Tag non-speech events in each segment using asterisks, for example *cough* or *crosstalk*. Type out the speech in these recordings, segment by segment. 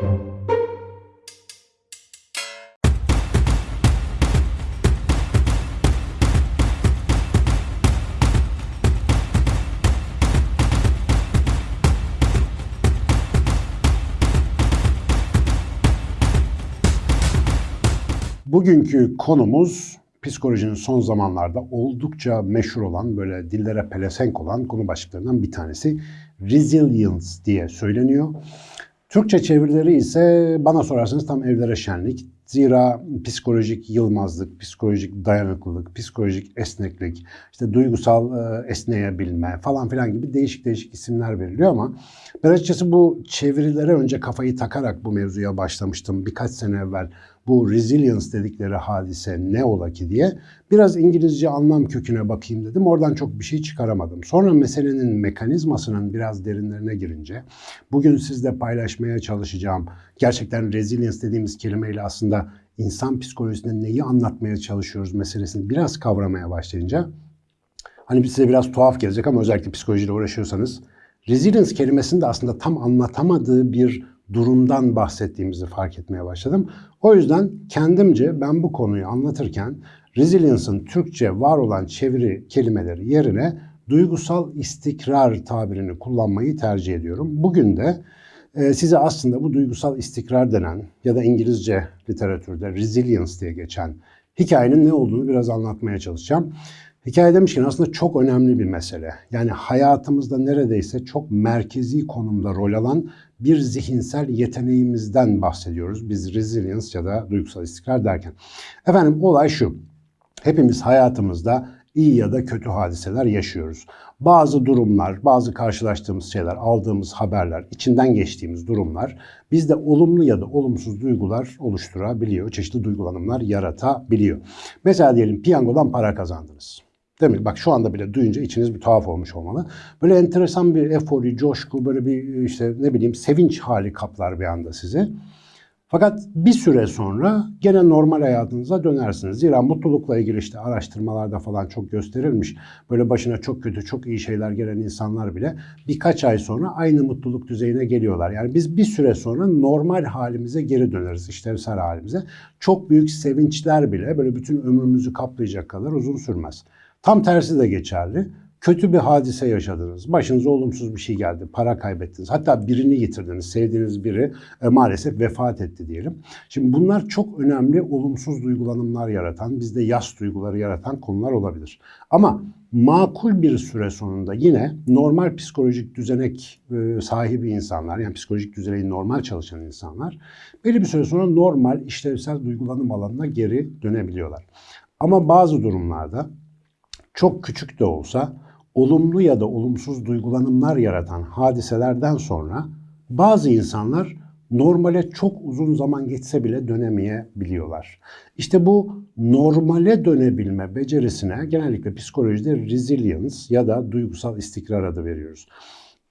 Bugünkü konumuz psikolojinin son zamanlarda oldukça meşhur olan, böyle dillere pelesenk olan konu başlıklarından bir tanesi. Resilience diye söyleniyor. Türkçe çevirileri ise bana sorarsanız tam evlere şenlik. Zira psikolojik yılmazlık, psikolojik dayanıklılık, psikolojik esneklik, işte duygusal e, esneyebilme falan filan gibi değişik değişik isimler veriliyor ama ben açıkçası bu çevirilere önce kafayı takarak bu mevzuya başlamıştım birkaç sene evvel. Bu resilience dedikleri hadise ne ola ki diye biraz İngilizce anlam köküne bakayım dedim. Oradan çok bir şey çıkaramadım. Sonra meselenin mekanizmasının biraz derinlerine girince bugün sizle paylaşmaya çalışacağım gerçekten resilience dediğimiz kelimeyle aslında insan psikolojisinde neyi anlatmaya çalışıyoruz meselesini biraz kavramaya başlayınca hani size biraz tuhaf gelecek ama özellikle psikolojiyle uğraşıyorsanız resilience kelimesini de aslında tam anlatamadığı bir durumdan bahsettiğimizi fark etmeye başladım. O yüzden kendimce ben bu konuyu anlatırken resilience'ın Türkçe var olan çeviri kelimeleri yerine duygusal istikrar tabirini kullanmayı tercih ediyorum. Bugün de e, size aslında bu duygusal istikrar denen ya da İngilizce literatürde resilience diye geçen hikayenin ne olduğunu biraz anlatmaya çalışacağım. Hikaye demişken aslında çok önemli bir mesele. Yani hayatımızda neredeyse çok merkezi konumda rol alan bir zihinsel yeteneğimizden bahsediyoruz. Biz resilience ya da duygusal istikrar derken. Efendim olay şu. Hepimiz hayatımızda iyi ya da kötü hadiseler yaşıyoruz. Bazı durumlar, bazı karşılaştığımız şeyler, aldığımız haberler, içinden geçtiğimiz durumlar bizde olumlu ya da olumsuz duygular oluşturabiliyor. Çeşitli duygulanımlar yaratabiliyor. Mesela diyelim piyangodan para kazandınız. Değil mi? Bak şu anda bile duyunca içiniz bir tuhaf olmuş olmalı. Böyle enteresan bir efori, coşku, böyle bir işte ne bileyim sevinç hali kaplar bir anda sizi. Fakat bir süre sonra gene normal hayatınıza dönersiniz. Zira mutlulukla ilgili işte araştırmalarda falan çok gösterilmiş. Böyle başına çok kötü, çok iyi şeyler gelen insanlar bile birkaç ay sonra aynı mutluluk düzeyine geliyorlar. Yani biz bir süre sonra normal halimize geri döneriz, işlevsel halimize. Çok büyük sevinçler bile böyle bütün ömrümüzü kaplayacak kadar uzun sürmez. Tam tersi de geçerli. Kötü bir hadise yaşadınız. Başınıza olumsuz bir şey geldi. Para kaybettiniz. Hatta birini yitirdiniz. Sevdiğiniz biri e, maalesef vefat etti diyelim. Şimdi bunlar çok önemli olumsuz duygulanımlar yaratan, bizde yas duyguları yaratan konular olabilir. Ama makul bir süre sonunda yine normal psikolojik düzenek e, sahibi insanlar, yani psikolojik düzeneği normal çalışan insanlar belli bir süre sonra normal işlevsel duygulanım alanına geri dönebiliyorlar. Ama bazı durumlarda çok küçük de olsa olumlu ya da olumsuz duygulanımlar yaratan hadiselerden sonra bazı insanlar normale çok uzun zaman geçse bile dönemeyebiliyorlar. İşte bu normale dönebilme becerisine genellikle psikolojide resilience ya da duygusal istikrar adı veriyoruz.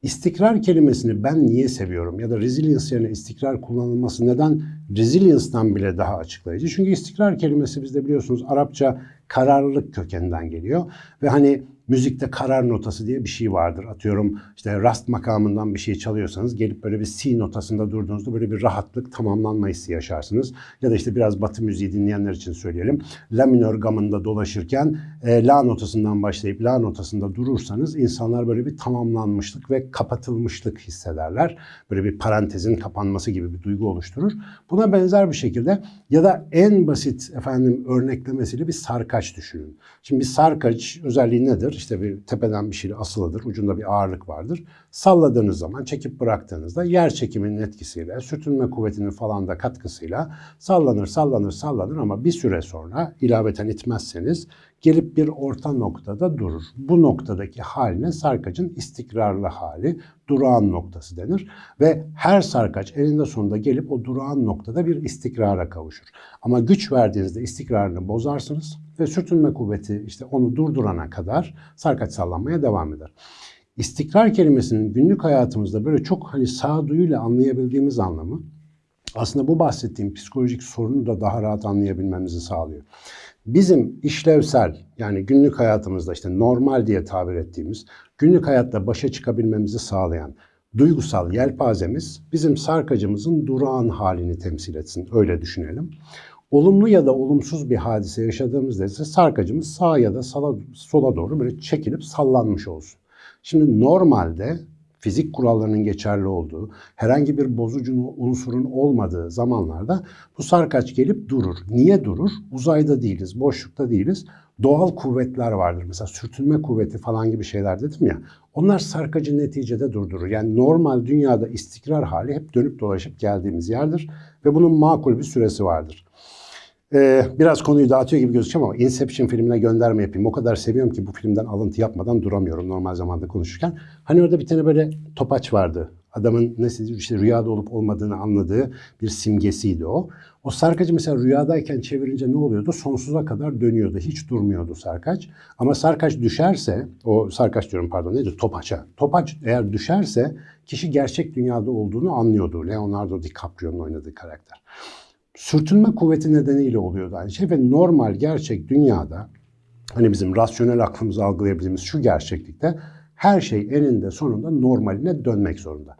İstikrar kelimesini ben niye seviyorum ya da resilience yerine istikrar kullanılması neden resilience'dan bile daha açıklayıcı? Çünkü istikrar kelimesi bizde biliyorsunuz Arapça kararlılık kökeninden geliyor. Ve hani müzikte karar notası diye bir şey vardır. Atıyorum işte rast makamından bir şey çalıyorsanız gelip böyle bir C notasında durduğunuzda böyle bir rahatlık, tamamlanma hissi yaşarsınız. Ya da işte biraz batı müziği dinleyenler için söyleyelim. La minör gamında dolaşırken e, La notasından başlayıp La notasında durursanız insanlar böyle bir tamamlanmışlık ve kapatılmışlık hissederler. Böyle bir parantezin kapanması gibi bir duygu oluşturur. Buna benzer bir şekilde ya da en basit efendim örneklemesiyle bir sarkaç düşünün. Şimdi bir sarkaç özelliği nedir? İşte bir tepeden bir şey asılıdır, ucunda bir ağırlık vardır. Salladığınız zaman, çekip bıraktığınızda yer çekiminin etkisiyle, sürtünme kuvvetinin falan da katkısıyla sallanır, sallanır, sallanır ama bir süre sonra ilaveten itmezseniz gelip bir orta noktada durur. Bu noktadaki haline sarkacın istikrarlı hali, durağan noktası denir. Ve her sarkaç elinde sonunda gelip o durağan noktada bir istikrara kavuşur. Ama güç verdiğinizde istikrarını bozarsınız ve sürtünme kuvveti işte onu durdurana kadar sarkaç sallanmaya devam eder. İstikrar kelimesinin günlük hayatımızda böyle çok hani sağduyuyla anlayabildiğimiz anlamı aslında bu bahsettiğim psikolojik sorunu da daha rahat anlayabilmemizi sağlıyor. Bizim işlevsel yani günlük hayatımızda işte normal diye tabir ettiğimiz günlük hayatta başa çıkabilmemizi sağlayan duygusal yelpazemiz bizim sarkacımızın durağan halini temsil etsin. Öyle düşünelim. Olumlu ya da olumsuz bir hadise yaşadığımızda ise sarkacımız sağa ya da sola, sola doğru böyle çekilip sallanmış olsun. Şimdi normalde fizik kurallarının geçerli olduğu, herhangi bir bozucu unsurun olmadığı zamanlarda bu sarkaç gelip durur. Niye durur? Uzayda değiliz, boşlukta değiliz. Doğal kuvvetler vardır. Mesela sürtünme kuvveti falan gibi şeyler dedim ya. Onlar sarkacı neticede durdurur. Yani normal dünyada istikrar hali hep dönüp dolaşıp geldiğimiz yerdir. Ve bunun makul bir süresi vardır. Ee, biraz konuyu dağıtıyor gibi gözüküyor ama Inception filmine gönderme yapayım. O kadar seviyorum ki bu filmden alıntı yapmadan duramıyorum normal zamanda konuşurken. Hani orada bir tane böyle topaç vardı. Adamın nasıl işte rüyada olup olmadığını anladığı bir simgesiydi o. O sarkacı mesela rüyadayken çevirince ne oluyordu? Sonsuza kadar dönüyordu. Hiç durmuyordu sarkaç. Ama sarkaç düşerse, o sarkaç diyorum pardon neydi? Topaça. Topaç eğer düşerse kişi gerçek dünyada olduğunu anlıyordu. Leonardo DiCaprio'nun oynadığı karakter sürtünme kuvveti nedeniyle oluyordu aynı şey ve normal gerçek dünyada hani bizim rasyonel aklımızı algılayabildiğimiz şu gerçeklikte her şey eninde sonunda normaline dönmek zorunda.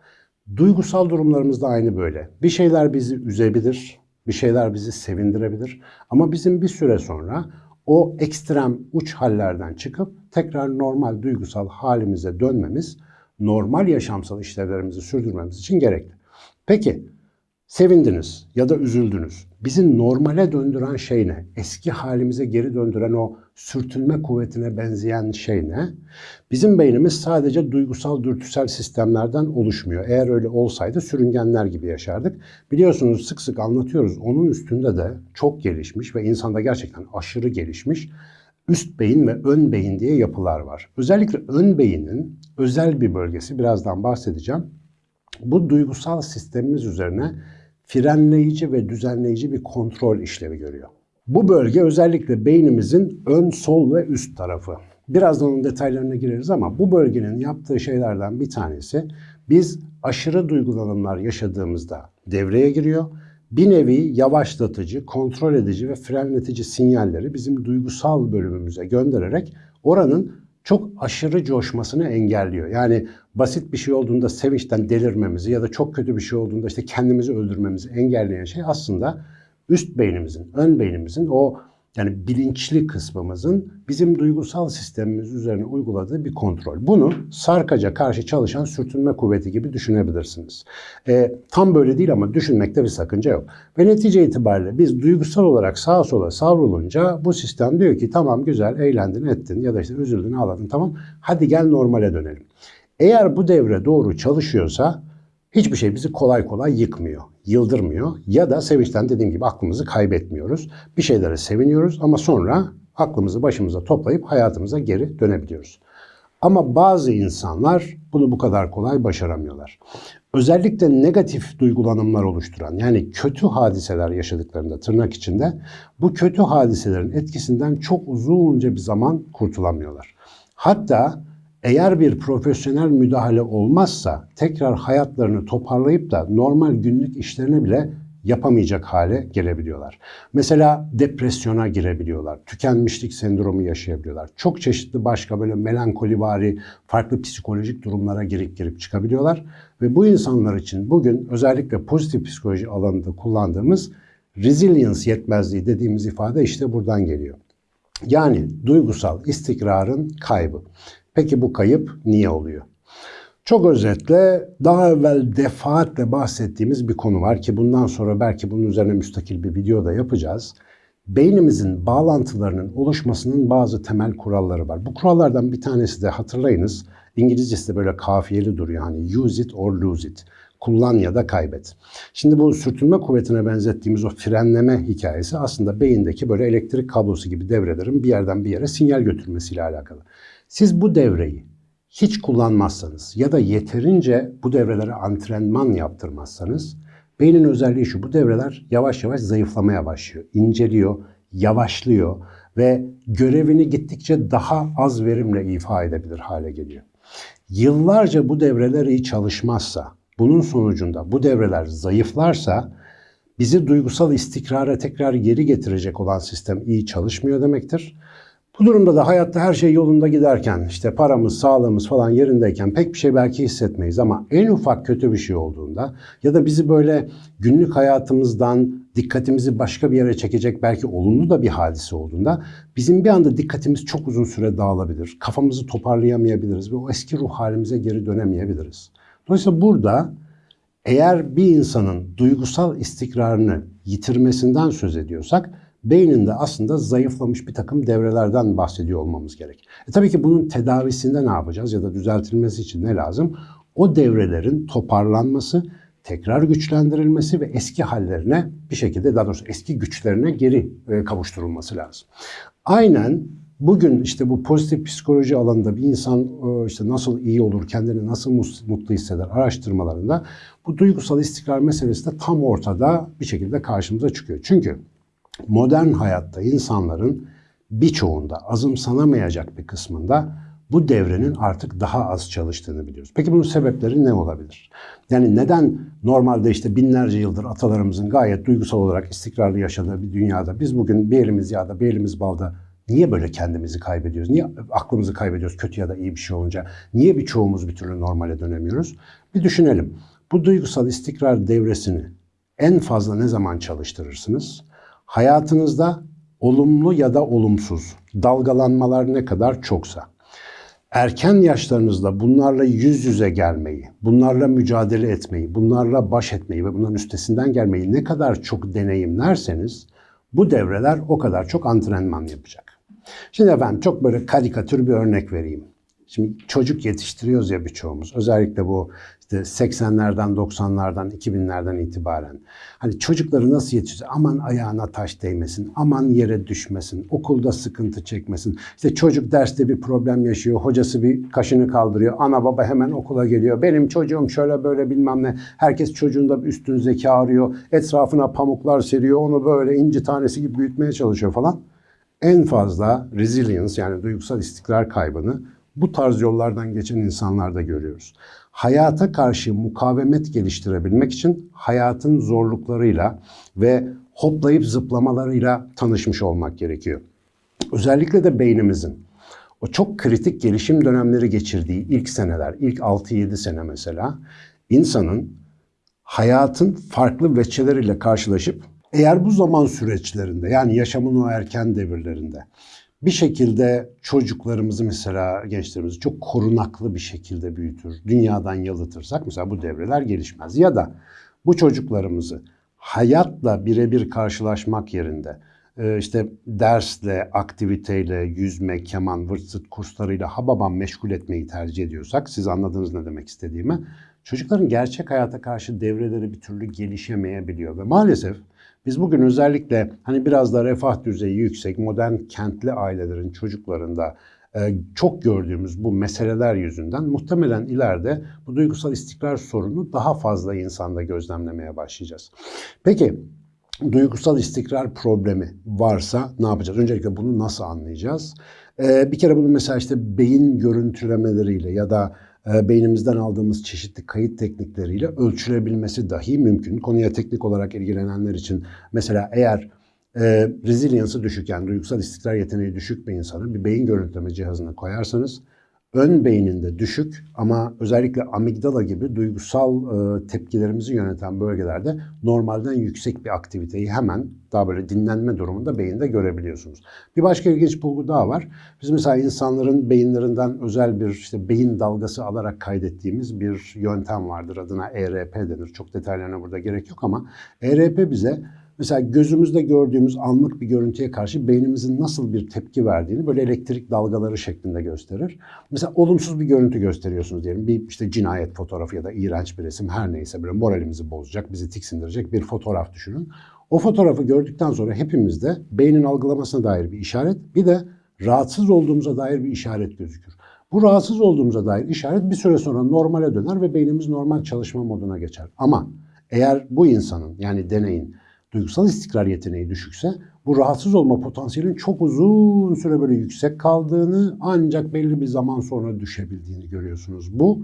Duygusal durumlarımız da aynı böyle. Bir şeyler bizi üzebilir, bir şeyler bizi sevindirebilir ama bizim bir süre sonra o ekstrem uç hallerden çıkıp tekrar normal duygusal halimize dönmemiz, normal yaşamsal işlevlerimizi sürdürmemiz için gerekli. Peki Sevindiniz ya da üzüldünüz. Bizi normale döndüren şey ne? Eski halimize geri döndüren o sürtünme kuvvetine benzeyen şey ne? Bizim beynimiz sadece duygusal dürtüsel sistemlerden oluşmuyor. Eğer öyle olsaydı sürüngenler gibi yaşardık. Biliyorsunuz sık sık anlatıyoruz. Onun üstünde de çok gelişmiş ve insanda gerçekten aşırı gelişmiş üst beyin ve ön beyin diye yapılar var. Özellikle ön beynin özel bir bölgesi birazdan bahsedeceğim. Bu duygusal sistemimiz üzerine frenleyici ve düzenleyici bir kontrol işlevi görüyor. Bu bölge özellikle beynimizin ön, sol ve üst tarafı. Birazdan onun detaylarına gireriz ama bu bölgenin yaptığı şeylerden bir tanesi biz aşırı duygulanımlar yaşadığımızda devreye giriyor. Bir nevi yavaşlatıcı, kontrol edici ve frenletici sinyalleri bizim duygusal bölümümüze göndererek oranın çok aşırı coşmasını engelliyor. Yani basit bir şey olduğunda sevinçten delirmemizi ya da çok kötü bir şey olduğunda işte kendimizi öldürmemizi engelleyen şey aslında üst beynimizin, ön beynimizin o yani bilinçli kısmımızın bizim duygusal sistemimiz üzerine uyguladığı bir kontrol. Bunu sarkaca karşı çalışan sürtünme kuvveti gibi düşünebilirsiniz. E, tam böyle değil ama düşünmekte bir sakınca yok. Ve netice itibariyle biz duygusal olarak sağa sola savrulunca bu sistem diyor ki tamam güzel eğlendin ettin ya da işte üzüldün ağladın tamam hadi gel normale dönelim. Eğer bu devre doğru çalışıyorsa hiçbir şey bizi kolay kolay yıkmıyor, yıldırmıyor ya da sevinçten dediğim gibi aklımızı kaybetmiyoruz. Bir şeylere seviniyoruz ama sonra aklımızı başımıza toplayıp hayatımıza geri dönebiliyoruz. Ama bazı insanlar bunu bu kadar kolay başaramıyorlar. Özellikle negatif duygulanımlar oluşturan yani kötü hadiseler yaşadıklarında tırnak içinde bu kötü hadiselerin etkisinden çok uzunca bir zaman kurtulamıyorlar. Hatta eğer bir profesyonel müdahale olmazsa tekrar hayatlarını toparlayıp da normal günlük işlerine bile yapamayacak hale gelebiliyorlar. Mesela depresyona girebiliyorlar, tükenmişlik sendromu yaşayabiliyorlar. Çok çeşitli başka böyle melankolivari, farklı psikolojik durumlara girip girip çıkabiliyorlar. Ve bu insanlar için bugün özellikle pozitif psikoloji alanında kullandığımız resilience yetmezliği dediğimiz ifade işte buradan geliyor. Yani duygusal istikrarın kaybı. Peki bu kayıp niye oluyor? Çok özetle daha evvel defaatle bahsettiğimiz bir konu var ki bundan sonra belki bunun üzerine müstakil bir video da yapacağız. Beynimizin bağlantılarının oluşmasının bazı temel kuralları var. Bu kurallardan bir tanesi de hatırlayınız İngilizcesi de böyle kafiyeli duruyor. Hani use it or lose it. Kullan ya da kaybet. Şimdi bu sürtünme kuvvetine benzettiğimiz o frenleme hikayesi aslında beyindeki böyle elektrik kablosu gibi devrelerin bir yerden bir yere sinyal götürmesiyle alakalı. Siz bu devreyi hiç kullanmazsanız ya da yeterince bu devrelere antrenman yaptırmazsanız beynin özelliği şu bu devreler yavaş yavaş zayıflamaya başlıyor, inceliyor, yavaşlıyor ve görevini gittikçe daha az verimle ifa edebilir hale geliyor. Yıllarca bu devreler iyi çalışmazsa, bunun sonucunda bu devreler zayıflarsa bizi duygusal istikrara tekrar geri getirecek olan sistem iyi çalışmıyor demektir. Bu durumda da hayatta her şey yolunda giderken, işte paramız, sağlığımız falan yerindeyken pek bir şey belki hissetmeyiz ama en ufak kötü bir şey olduğunda ya da bizi böyle günlük hayatımızdan dikkatimizi başka bir yere çekecek belki olumlu da bir hadise olduğunda bizim bir anda dikkatimiz çok uzun süre dağılabilir. Kafamızı toparlayamayabiliriz ve o eski ruh halimize geri dönemeyebiliriz. Dolayısıyla burada eğer bir insanın duygusal istikrarını yitirmesinden söz ediyorsak beyninde aslında zayıflamış bir takım devrelerden bahsediyor olmamız gerek. E tabii ki bunun tedavisinde ne yapacağız ya da düzeltilmesi için ne lazım? O devrelerin toparlanması, tekrar güçlendirilmesi ve eski hallerine bir şekilde daha doğrusu eski güçlerine geri e, kavuşturulması lazım. Aynen bugün işte bu pozitif psikoloji alanında bir insan e, işte nasıl iyi olur, kendini nasıl mutlu hisseder araştırmalarında bu duygusal istikrar meselesi de tam ortada bir şekilde karşımıza çıkıyor. Çünkü modern hayatta insanların birçoğunda azımsanamayacak bir kısmında bu devrenin artık daha az çalıştığını biliyoruz. Peki bunun sebepleri ne olabilir? Yani neden normalde işte binlerce yıldır atalarımızın gayet duygusal olarak istikrarlı yaşadığı bir dünyada biz bugün bir elimiz yağda bir elimiz balda niye böyle kendimizi kaybediyoruz? Niye aklımızı kaybediyoruz kötü ya da iyi bir şey olunca? Niye birçoğumuz bir türlü normale dönemiyoruz? Bir düşünelim. Bu duygusal istikrar devresini en fazla ne zaman çalıştırırsınız? Hayatınızda olumlu ya da olumsuz dalgalanmalar ne kadar çoksa, erken yaşlarınızda bunlarla yüz yüze gelmeyi, bunlarla mücadele etmeyi, bunlarla baş etmeyi ve bunların üstesinden gelmeyi ne kadar çok deneyimlerseniz bu devreler o kadar çok antrenman yapacak. Şimdi efendim çok böyle karikatür bir örnek vereyim. Şimdi çocuk yetiştiriyoruz ya birçoğumuz. Özellikle bu işte 80'lerden, 90'lardan, 2000'lerden itibaren. Hani çocukları nasıl yetiştiriyoruz? Aman ayağına taş değmesin, aman yere düşmesin, okulda sıkıntı çekmesin. İşte çocuk derste bir problem yaşıyor, hocası bir kaşını kaldırıyor, ana baba hemen okula geliyor. Benim çocuğum şöyle böyle bilmem ne. Herkes çocuğunda bir üstün zeka arıyor, etrafına pamuklar seriyor, onu böyle inci tanesi gibi büyütmeye çalışıyor falan. En fazla resilience yani duygusal istikrar kaybını bu tarz yollardan geçen insanlarda görüyoruz. Hayata karşı mukavemet geliştirebilmek için hayatın zorluklarıyla ve hoplayıp zıplamalarıyla tanışmış olmak gerekiyor. Özellikle de beynimizin o çok kritik gelişim dönemleri geçirdiği ilk seneler, ilk 6-7 sene mesela insanın hayatın farklı veçeleriyle karşılaşıp eğer bu zaman süreçlerinde yani yaşamın o erken devirlerinde bir şekilde çocuklarımızı mesela gençlerimizi çok korunaklı bir şekilde büyütür, dünyadan yalıtırsak mesela bu devreler gelişmez. Ya da bu çocuklarımızı hayatla birebir karşılaşmak yerinde e, işte dersle, aktiviteyle, yüzme, keman, vırt zırt kurslarıyla hababam meşgul etmeyi tercih ediyorsak, siz anladınız ne demek istediğimi, çocukların gerçek hayata karşı devreleri bir türlü gelişemeyebiliyor ve maalesef biz bugün özellikle hani biraz da refah düzeyi yüksek modern kentli ailelerin çocuklarında e, çok gördüğümüz bu meseleler yüzünden muhtemelen ileride bu duygusal istikrar sorunu daha fazla insanda gözlemlemeye başlayacağız. Peki duygusal istikrar problemi varsa ne yapacağız? Öncelikle bunu nasıl anlayacağız? Ee, bir kere bunu mesela işte beyin görüntülemeleriyle ya da e, beynimizden aldığımız çeşitli kayıt teknikleriyle ölçülebilmesi dahi mümkün. Konuya teknik olarak ilgilenenler için mesela eğer e, resilience'ı düşük yani duygusal istikrar yeteneği düşük bir insanı bir beyin görüntüleme cihazına koyarsanız ön beyninde düşük ama özellikle amigdala gibi duygusal e, tepkilerimizi yöneten bölgelerde normalden yüksek bir aktiviteyi hemen daha böyle dinlenme durumunda beyinde görebiliyorsunuz. Bir başka ilginç bulgu daha var. Biz mesela insanların beyinlerinden özel bir işte beyin dalgası alarak kaydettiğimiz bir yöntem vardır. Adına ERP denir. Çok detaylarına burada gerek yok ama ERP bize Mesela gözümüzde gördüğümüz anlık bir görüntüye karşı beynimizin nasıl bir tepki verdiğini böyle elektrik dalgaları şeklinde gösterir. Mesela olumsuz bir görüntü gösteriyorsunuz diyelim. Bir işte cinayet fotoğrafı ya da iğrenç bir resim her neyse böyle moralimizi bozacak, bizi tiksindirecek bir fotoğraf düşünün. O fotoğrafı gördükten sonra hepimizde beynin algılamasına dair bir işaret, bir de rahatsız olduğumuza dair bir işaret gözükür. Bu rahatsız olduğumuza dair işaret bir süre sonra normale döner ve beynimiz normal çalışma moduna geçer. Ama eğer bu insanın yani deneyin duygusal istikrar yeteneği düşükse bu rahatsız olma potansiyelin çok uzun süre böyle yüksek kaldığını ancak belli bir zaman sonra düşebildiğini görüyorsunuz. Bu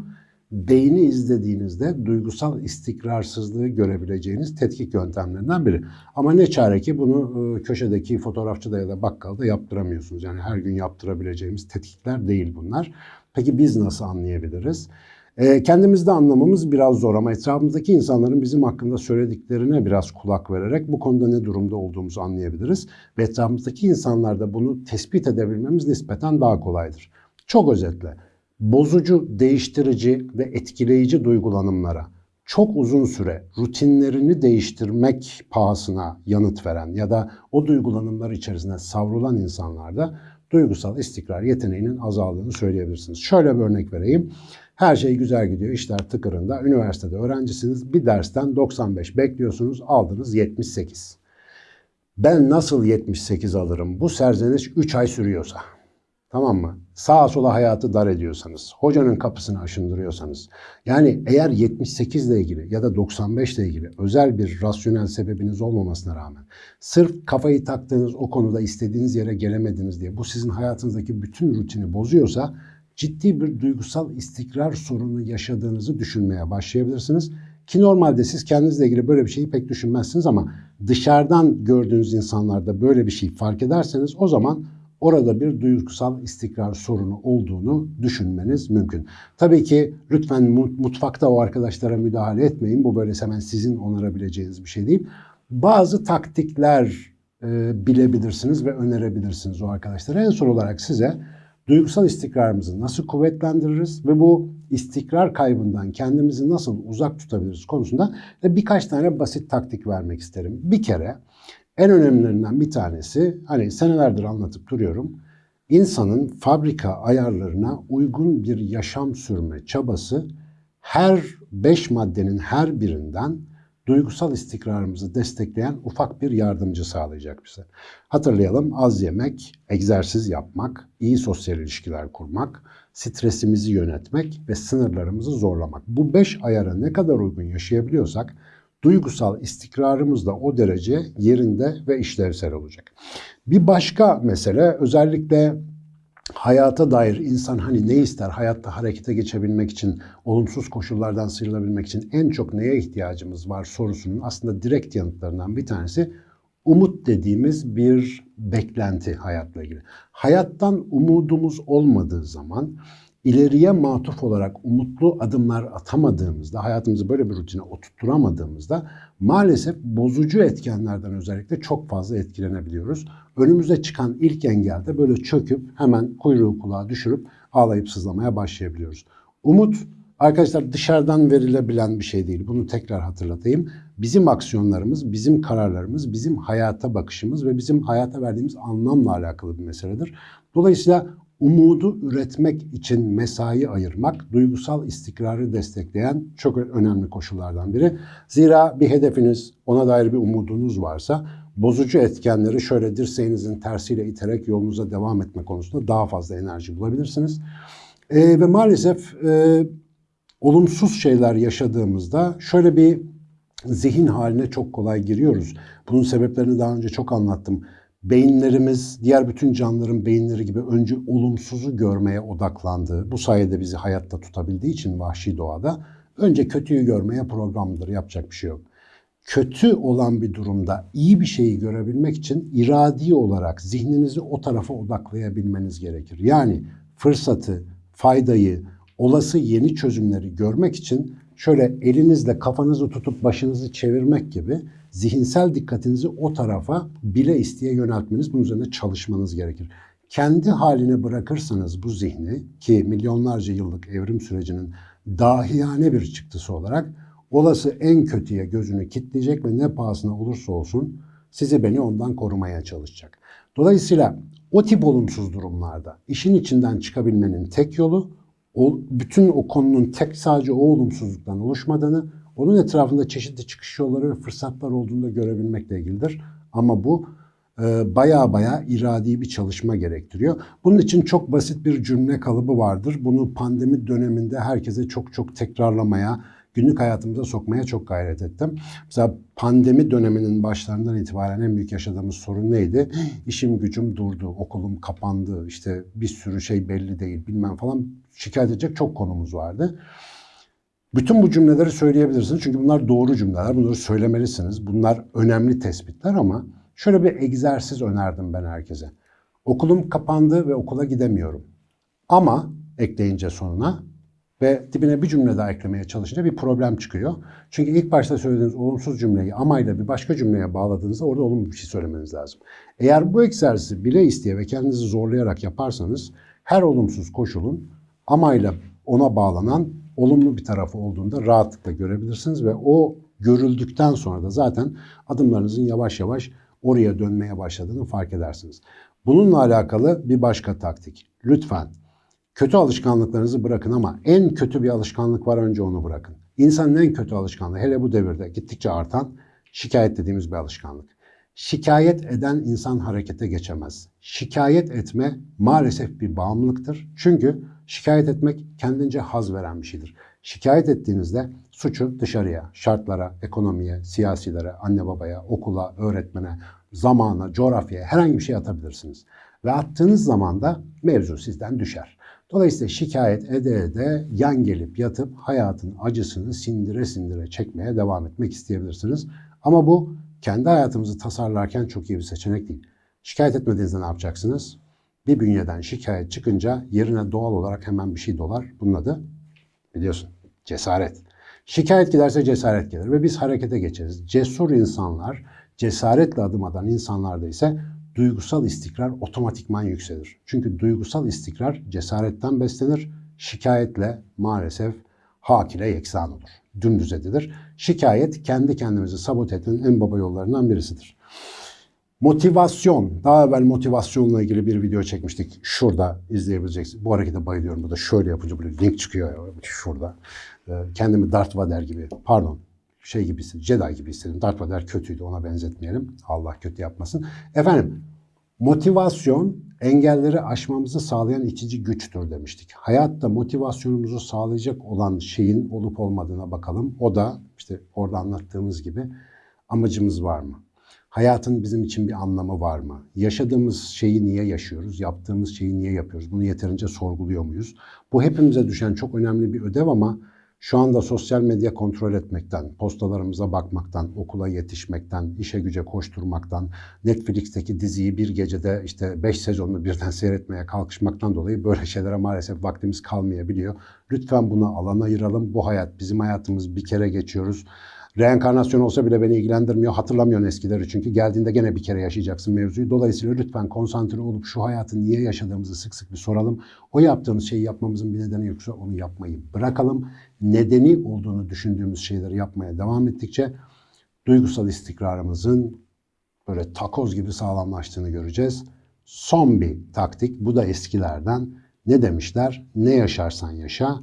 beyni izlediğinizde duygusal istikrarsızlığı görebileceğiniz tetkik yöntemlerinden biri. Ama ne çare ki bunu e, köşedeki fotoğrafçıda ya da bakkalda yaptıramıyorsunuz. Yani her gün yaptırabileceğimiz tetkikler değil bunlar. Peki biz nasıl anlayabiliriz? E, kendimizde anlamamız biraz zor ama etrafımızdaki insanların bizim hakkında söylediklerine biraz kulak vererek bu konuda ne durumda olduğumuzu anlayabiliriz. Ve etrafımızdaki insanlarda bunu tespit edebilmemiz nispeten daha kolaydır. Çok özetle, bozucu, değiştirici ve etkileyici duygulanımlara çok uzun süre rutinlerini değiştirmek pahasına yanıt veren ya da o duygulanımlar içerisinde savrulan insanlarda duygusal istikrar yeteneğinin azaldığını söyleyebilirsiniz. Şöyle bir örnek vereyim. Her şey güzel gidiyor, işler tıkırında. Üniversitede öğrencisiniz. Bir dersten 95 bekliyorsunuz, aldınız 78. Ben nasıl 78 alırım? Bu serzeniş 3 ay sürüyorsa. Tamam mı? Sağa sola hayatı dar ediyorsanız, hocanın kapısını aşındırıyorsanız, yani eğer 78 ile ilgili ya da 95 ile ilgili özel bir rasyonel sebebiniz olmamasına rağmen sırf kafayı taktığınız o konuda istediğiniz yere gelemediniz diye bu sizin hayatınızdaki bütün rutini bozuyorsa ciddi bir duygusal istikrar sorunu yaşadığınızı düşünmeye başlayabilirsiniz. Ki normalde siz kendinizle ilgili böyle bir şeyi pek düşünmezsiniz ama dışarıdan gördüğünüz insanlarda böyle bir şey fark ederseniz o zaman orada bir duygusal istikrar sorunu olduğunu düşünmeniz mümkün. Tabii ki lütfen mutfakta o arkadaşlara müdahale etmeyin. Bu böyle hemen sizin onarabileceğiniz bir şey değil. Bazı taktikler e, bilebilirsiniz ve önerebilirsiniz o arkadaşlara. En son olarak size duygusal istikrarımızı nasıl kuvvetlendiririz ve bu istikrar kaybından kendimizi nasıl uzak tutabiliriz konusunda birkaç tane basit taktik vermek isterim. Bir kere en önemlilerinden bir tanesi hani senelerdir anlatıp duruyorum. İnsanın fabrika ayarlarına uygun bir yaşam sürme çabası her beş maddenin her birinden duygusal istikrarımızı destekleyen ufak bir yardımcı sağlayacak bize. Hatırlayalım az yemek, egzersiz yapmak, iyi sosyal ilişkiler kurmak, stresimizi yönetmek ve sınırlarımızı zorlamak. Bu beş ayara ne kadar uygun yaşayabiliyorsak duygusal istikrarımız da o derece yerinde ve işlevsel olacak. Bir başka mesele özellikle hayata dair insan hani ne ister hayatta harekete geçebilmek için, olumsuz koşullardan sıyrılabilmek için en çok neye ihtiyacımız var sorusunun aslında direkt yanıtlarından bir tanesi umut dediğimiz bir beklenti hayatla ilgili. Hayattan umudumuz olmadığı zaman ileriye matuf olarak umutlu adımlar atamadığımızda, hayatımızı böyle bir rutine oturtturamadığımızda maalesef bozucu etkenlerden özellikle çok fazla etkilenebiliyoruz. Önümüze çıkan ilk engelde böyle çöküp hemen kuyruğu kulağa düşürüp ağlayıp sızlamaya başlayabiliyoruz. Umut arkadaşlar dışarıdan verilebilen bir şey değil. Bunu tekrar hatırlatayım. Bizim aksiyonlarımız, bizim kararlarımız, bizim hayata bakışımız ve bizim hayata verdiğimiz anlamla alakalı bir meseledir. Dolayısıyla umudu üretmek için mesai ayırmak duygusal istikrarı destekleyen çok önemli koşullardan biri. Zira bir hedefiniz, ona dair bir umudunuz varsa bozucu etkenleri şöyle dirseğinizin tersiyle iterek yolunuza devam etme konusunda daha fazla enerji bulabilirsiniz. E, ve maalesef e, olumsuz şeyler yaşadığımızda şöyle bir zihin haline çok kolay giriyoruz. Bunun sebeplerini daha önce çok anlattım beyinlerimiz diğer bütün canlıların beyinleri gibi önce olumsuzu görmeye odaklandığı, bu sayede bizi hayatta tutabildiği için vahşi doğada önce kötüyü görmeye programlıdır. Yapacak bir şey yok. Kötü olan bir durumda iyi bir şeyi görebilmek için iradi olarak zihninizi o tarafa odaklayabilmeniz gerekir. Yani fırsatı, faydayı, olası yeni çözümleri görmek için şöyle elinizle kafanızı tutup başınızı çevirmek gibi zihinsel dikkatinizi o tarafa bile isteye yöneltmeniz, bunun üzerine çalışmanız gerekir. Kendi haline bırakırsanız bu zihni ki milyonlarca yıllık evrim sürecinin dahiyane bir çıktısı olarak olası en kötüye gözünü kitleyecek ve ne pahasına olursa olsun sizi beni ondan korumaya çalışacak. Dolayısıyla o tip olumsuz durumlarda işin içinden çıkabilmenin tek yolu bütün o konunun tek sadece o olumsuzluktan oluşmadığını onun etrafında çeşitli çıkış yolları ve fırsatlar olduğunu da görebilmekle ilgilidir. Ama bu e, baya baya iradi bir çalışma gerektiriyor. Bunun için çok basit bir cümle kalıbı vardır. Bunu pandemi döneminde herkese çok çok tekrarlamaya, günlük hayatımıza sokmaya çok gayret ettim. Mesela pandemi döneminin başlarından itibaren en büyük yaşadığımız sorun neydi? İşim gücüm durdu, okulum kapandı, işte bir sürü şey belli değil bilmem falan şikayet edecek çok konumuz vardı. Bütün bu cümleleri söyleyebilirsiniz çünkü bunlar doğru cümleler. Bunları söylemelisiniz. Bunlar önemli tespitler ama şöyle bir egzersiz önerdim ben herkese. Okulum kapandı ve okula gidemiyorum. Ama ekleyince sonuna ve dibine bir cümle daha eklemeye çalışınca bir problem çıkıyor. Çünkü ilk başta söylediğiniz olumsuz cümleyi amayla bir başka cümleye bağladığınızda orada olumlu bir şey söylemeniz lazım. Eğer bu egzersizi bile isteye ve kendinizi zorlayarak yaparsanız her olumsuz koşulun amayla ona bağlanan olumlu bir tarafı olduğunda rahatlıkla görebilirsiniz ve o görüldükten sonra da zaten adımlarınızın yavaş yavaş oraya dönmeye başladığını fark edersiniz. Bununla alakalı bir başka taktik. Lütfen kötü alışkanlıklarınızı bırakın ama en kötü bir alışkanlık var önce onu bırakın. İnsanın en kötü alışkanlığı hele bu devirde gittikçe artan şikayet dediğimiz bir alışkanlık. Şikayet eden insan harekete geçemez. Şikayet etme maalesef bir bağımlılıktır. Çünkü şikayet etmek kendince haz veren bir şeydir. Şikayet ettiğinizde suçu dışarıya, şartlara, ekonomiye, siyasilere, anne babaya, okula, öğretmene, zamana, coğrafyaya herhangi bir şey atabilirsiniz. Ve attığınız zaman da mevzu sizden düşer. Dolayısıyla şikayet ede ede yan gelip yatıp hayatın acısını sindire sindire çekmeye devam etmek isteyebilirsiniz. Ama bu kendi hayatımızı tasarlarken çok iyi bir seçenek değil. Şikayet etmediğinizde ne yapacaksınız? Bir bünyeden şikayet çıkınca yerine doğal olarak hemen bir şey dolar. Bunun adı biliyorsun cesaret. Şikayet giderse cesaret gelir ve biz harekete geçeriz. Cesur insanlar, cesaretle adım atan insanlarda ise duygusal istikrar otomatikman yükselir. Çünkü duygusal istikrar cesaretten beslenir, şikayetle maalesef hak ile yeksan olur. Dümdüz edilir. Şikayet kendi kendimizi sabote etmenin en baba yollarından birisidir. Motivasyon. Daha evvel motivasyonla ilgili bir video çekmiştik. Şurada izleyebileceksiniz. Bu harekete bayılıyorum. Bu da şöyle yapınca böyle link çıkıyor. Şurada. Ee, kendimi Darth Vader gibi, pardon şey gibi hissettim, Jedi gibi hissettim. Darth Vader kötüydü ona benzetmeyelim. Allah kötü yapmasın. Efendim motivasyon engelleri aşmamızı sağlayan itici güçtür demiştik. Hayatta motivasyonumuzu sağlayacak olan şeyin olup olmadığına bakalım. O da işte orada anlattığımız gibi amacımız var mı? Hayatın bizim için bir anlamı var mı? Yaşadığımız şeyi niye yaşıyoruz? Yaptığımız şeyi niye yapıyoruz? Bunu yeterince sorguluyor muyuz? Bu hepimize düşen çok önemli bir ödev ama şu anda sosyal medya kontrol etmekten, postalarımıza bakmaktan, okula yetişmekten, işe güce koşturmaktan, Netflix'teki diziyi bir gecede işte 5 sezonunu birden *laughs* seyretmeye kalkışmaktan dolayı böyle şeylere maalesef vaktimiz kalmayabiliyor. Lütfen buna alan ayıralım. Bu hayat bizim hayatımız bir kere geçiyoruz. Reenkarnasyon olsa bile beni ilgilendirmiyor. Hatırlamıyorsun eskileri çünkü geldiğinde gene bir kere yaşayacaksın mevzuyu. Dolayısıyla lütfen konsantre olup şu hayatı niye yaşadığımızı sık sık bir soralım. O yaptığımız şeyi yapmamızın bir nedeni yoksa onu yapmayı bırakalım. Nedeni olduğunu düşündüğümüz şeyleri yapmaya devam ettikçe duygusal istikrarımızın böyle takoz gibi sağlamlaştığını göreceğiz. Son bir taktik, bu da eskilerden. Ne demişler? Ne yaşarsan yaşa,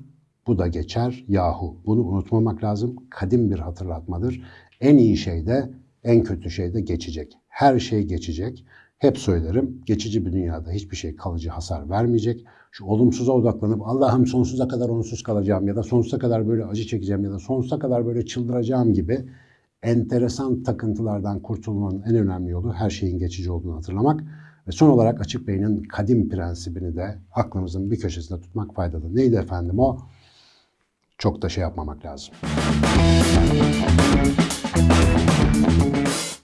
bu da geçer yahu. Bunu unutmamak lazım. Kadim bir hatırlatmadır. En iyi şey de en kötü şey de geçecek. Her şey geçecek. Hep söylerim geçici bir dünyada hiçbir şey kalıcı hasar vermeyecek. Şu olumsuza odaklanıp Allah'ım sonsuza kadar onsuz kalacağım ya da sonsuza kadar böyle acı çekeceğim ya da sonsuza kadar böyle çıldıracağım gibi enteresan takıntılardan kurtulmanın en önemli yolu her şeyin geçici olduğunu hatırlamak. Ve son olarak açık beynin kadim prensibini de aklımızın bir köşesinde tutmak faydalı. Neydi efendim o? çok da şey yapmamak lazım.